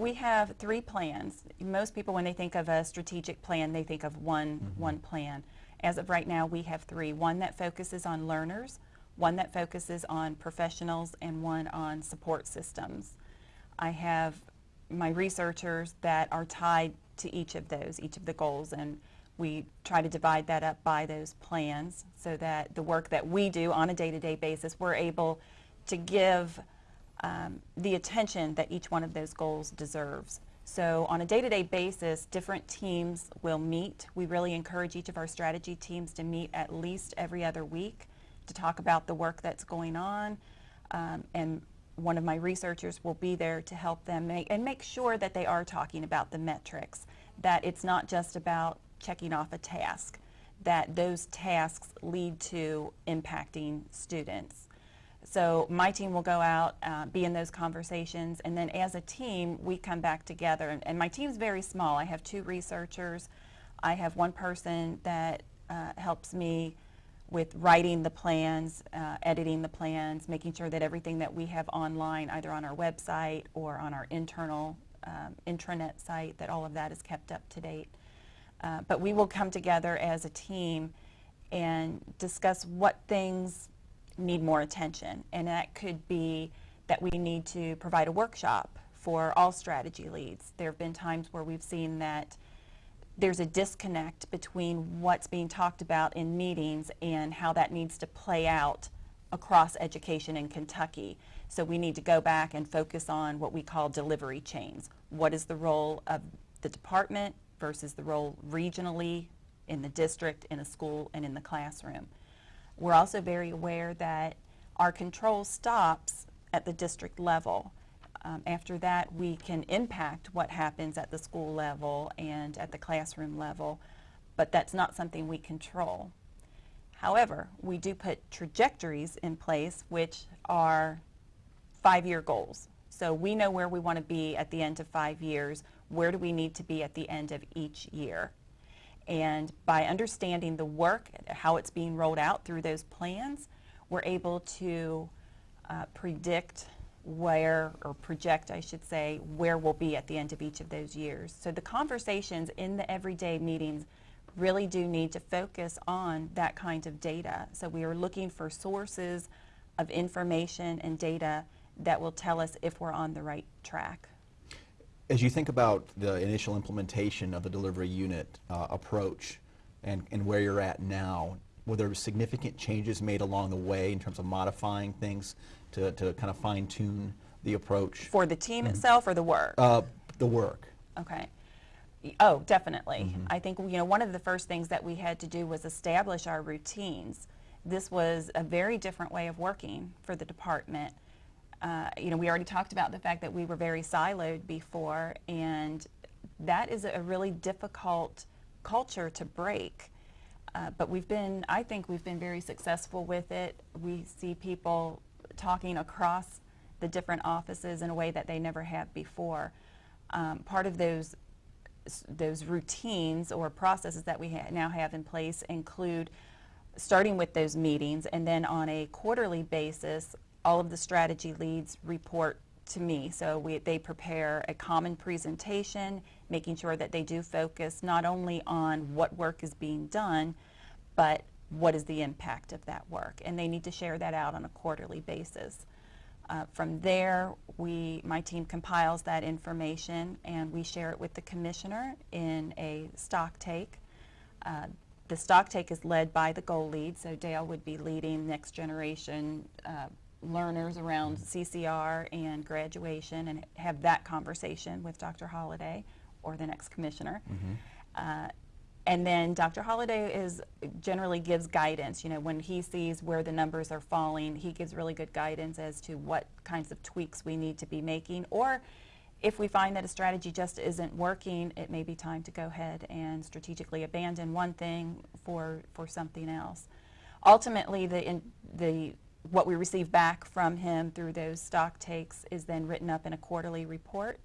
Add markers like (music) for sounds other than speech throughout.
We have three plans. Most people, when they think of a strategic plan, they think of one, Mhm. one plan. As of right now, we have three. One that focuses on learners, one that focuses on professionals, and one on support systems. I have my researchers that are tied to each of those, each of the goals, and we try to divide that up by those plans so that the work that we do on a day-to-day basis, we're able to give um, the attention that each one of those goals deserves. So on a day-to-day basis, different teams will meet. We really encourage each of our strategy teams to meet at least every other week to talk about the work that's going on. Um, and one of my researchers will be there to help them make and make sure that they are talking about the metrics, that it's not just about checking off a task, that those tasks lead to impacting students. So my team will go out, uh, be in those conversations, and then as a team, we come back together. And, and my team's very small. I have two researchers. I have one person that uh, helps me with writing the plans, uh, editing the plans, making sure that everything that we have online, either on our website or on our internal um, intranet site, that all of that is kept up to date. Uh, but we will come together as a team and discuss what things need more attention. And that could be that we need to provide a workshop for all strategy leads. There have been times where we've seen that there's a disconnect between what's being talked about in meetings and how that needs to play out across education in Kentucky. So we need to go back and focus on what we call delivery chains. What is the role of the department versus the role regionally in the district, in a school, and in the classroom. We're also very aware that our control stops at the district level. Um, after that, we can impact what happens at the school level and at the classroom level, but that's not something we control. However, we do put trajectories in place which are five-year goals. So we know where we want to be at the end of five years. Where do we need to be at the end of each year? And by understanding the work, how it's being rolled out through those plans, we're able to uh, predict where, or project, I should say, where we'll be at the end of each of those years. So the conversations in the everyday meetings really do need to focus on that kind of data. So we are looking for sources of information and data that will tell us if we're on the right track. As you think about the initial implementation of the delivery unit uh, approach and, and where you're at now, were there significant changes made along the way in terms of modifying things to, to kind of fine tune the approach? For the team itself or the work? Uh, the work. Okay. Oh, definitely. Mhm. I think, you know, one of the first things that we had to do was establish our routines. This was a very different way of working for the department. Uh, you know, we already talked about the fact that we were very siloed before, and that is a really difficult culture to break. Uh, but we've been, I think we've been very successful with it. We see people talking across the different offices in a way that they never have before. Um, part of those those routines or processes that we ha now have in place include starting with those meetings and then on a quarterly basis all of the strategy leads report to me. So we, they prepare a common presentation making sure that they do focus not only on what work is being done but what is the impact of that work. And they need to share that out on a quarterly basis. Uh, from there, we, my team compiles that information and we share it with the commissioner in a stock take. Uh, the stock take is led by the goal lead, so Dale would be leading next generation uh, learners around CCR and graduation and have that conversation with Dr. Holliday or the next commissioner. Uh, and then Dr. Holliday is generally gives guidance. You know, when he sees where the numbers are falling, he gives really good guidance as to what kinds of tweaks we need to be making. Or if we find that a strategy just isn't working, it may be time to go ahead and strategically abandon one thing for for something else. Ultimately, the in, the what we receive back from him through those stock takes is then written up in a quarterly report,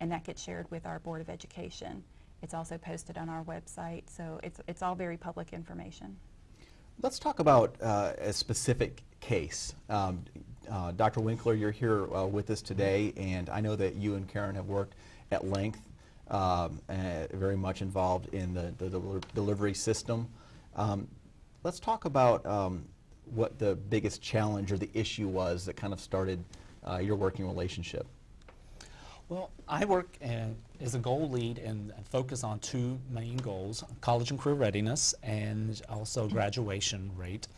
and that gets shared with our Board of Education. It's also posted on our website, so it's, it's all very public information. Let's talk about uh, a specific case. Um, uh, Dr. Winkler, you're here uh, with us today, and I know that you and Karen have worked at length, um, very much involved in the, the del- delivery system. Um, let's talk about um, what the biggest challenge or the issue was that kind of started uh, your working relationship. Well, I work uh, as a goal lead and focus on two main goals, college and career readiness and also graduation rate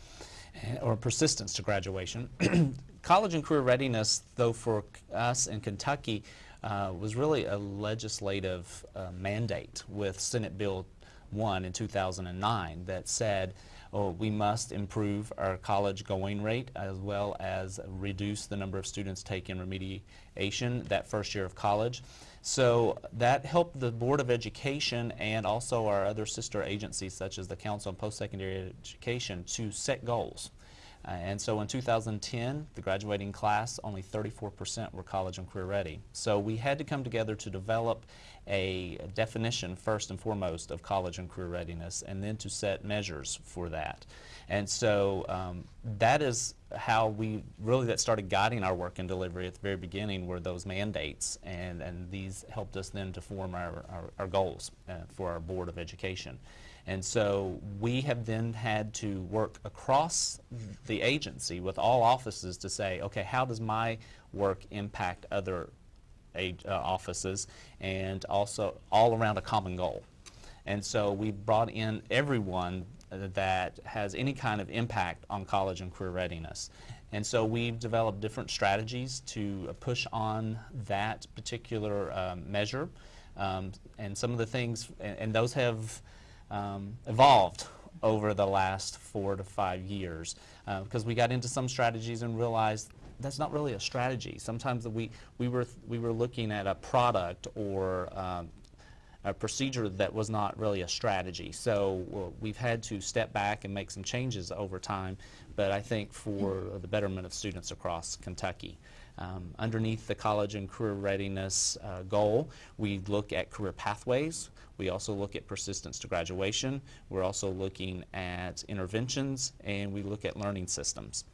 uh, or persistence to graduation. (clears throat) college and career readiness, though for us in Kentucky, uh, was really a legislative uh, mandate with Senate Bill 1 in 2009 that said oh, we must improve our college going rate as well as reduce the number of students taking remediation that first year of college. So that helped the Board of Education and also our other sister agencies such as the Council on Post-Secondary Education to set goals. Uh, and so in 2010, the graduating class, only 34% were college and career ready. So we had to come together to develop a definition, first and foremost, of college and career readiness, and then to set measures for that. And so um, that is how we really that started guiding our work and delivery at the very beginning were those mandates, and, and these helped us then to form our, our, our goals uh, for our Board of Education. And so we have then had to work across the agency with all offices to say, okay, how does my work impact other ag- uh, offices and also all around a common goal. And so we brought in everyone that has any kind of impact on college and career readiness. And so we've developed different strategies to uh, push on that particular um, measure. Um, and some of the things, and, and those have um, evolved over the last four to five years because we got into some strategies and realized that's not really a strategy. Sometimes we, we, were, we were looking at a product or um, a procedure that was not really a strategy. So we've had to step back and make some changes over time, but I think for the betterment of students across Kentucky. Um, underneath the college and career readiness uh, goal, we look at career pathways. We also look at persistence to graduation. We're also looking at interventions, and we look at learning systems.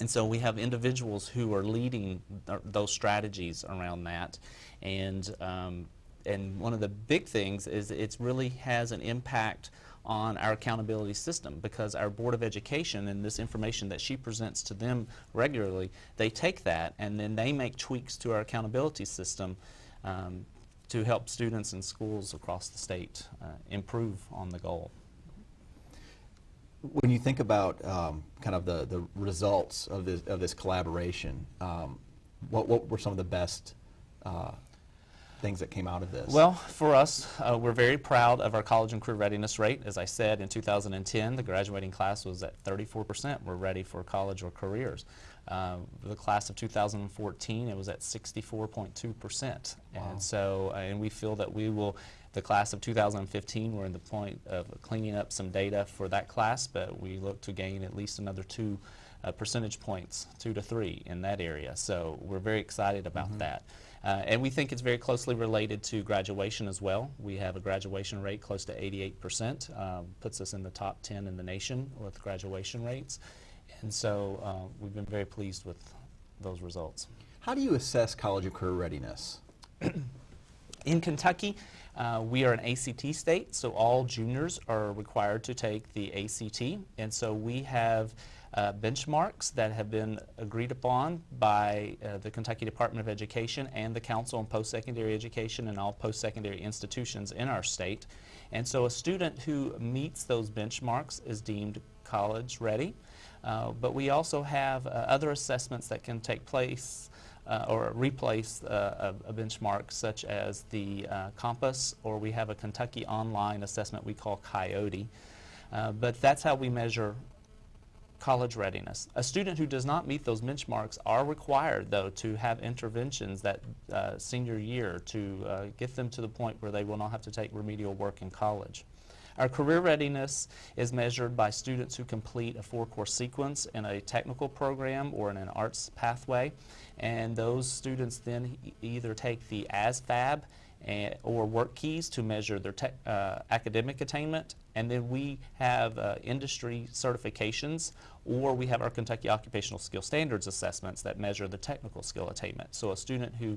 And so we have individuals who are leading th- those strategies around that. And, um, and one of the big things is it really has an impact on our accountability system because our Board of Education and this information that she presents to them regularly, they take that and then they make tweaks to our accountability system um, to help students and schools across the state uh, improve on the goal. When you think about um, kind of the, the results of this, of this collaboration, um, what, what were some of the best uh, things that came out of this? Well, for us, uh, we're very proud of our college and career readiness rate. As I said, in 2010, the graduating class was at 34% were ready for college or careers. Uh, the class of 2014, it was at 64.2%. Wow. And so, uh, and we feel that we will, the class of 2015, we're in the point of cleaning up some data for that class, but we look to gain at least another two uh, percentage points, two to three in that area. So we're very excited about that. Uh, and we think it's very closely related to graduation as well. We have a graduation rate close to 88%, um, puts us in the top 10 in the nation with graduation rates. And so uh, we've been very pleased with those results. How do you assess college and career readiness? (clears throat) In Kentucky, uh, we are an ACT state, so all juniors are required to take the ACT. And so we have uh, benchmarks that have been agreed upon by uh, the Kentucky Department of Education and the Council on Post-Secondary Education and all post-secondary institutions in our state. And so a student who meets those benchmarks is deemed college ready. Uh, but we also have uh, other assessments that can take place uh, or replace uh, a, a benchmark such as the uh, Compass or we have a Kentucky online assessment we call KYOTE. Uh, but that's how we measure college readiness. A student who does not meet those benchmarks are required, though, to have interventions that uh, senior year to uh, get them to the point where they will not have to take remedial work in college. Our career readiness is measured by students who complete a four-course sequence in a technical program or in an arts pathway, and those students then either take the ASVAB and, or WorkKeys to measure their uh, academic attainment. And then we have uh, industry certifications, or we have our Kentucky Occupational Skill Standards assessments that measure the technical skill attainment. So a student who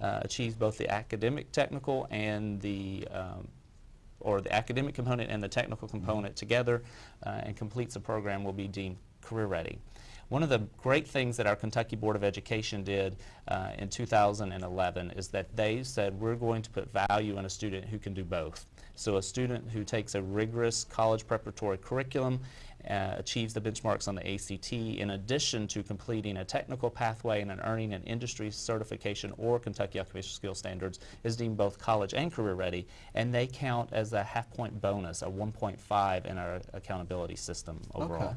uh, achieves both the academic technical and the um, or the academic component and the technical component together uh, and completes the program will be deemed career ready. One of the great things that our Kentucky Board of Education did uh, in 2011 is that they said we're going to put value in a student who can do both. So a student who takes a rigorous college preparatory curriculum uh, achieves the benchmarks on the ACT in addition to completing a technical pathway and an earning an industry certification or Kentucky Occupational Skill Standards is deemed both college and career ready and they count as a half point bonus, a 1.5 in our accountability system overall. Okay.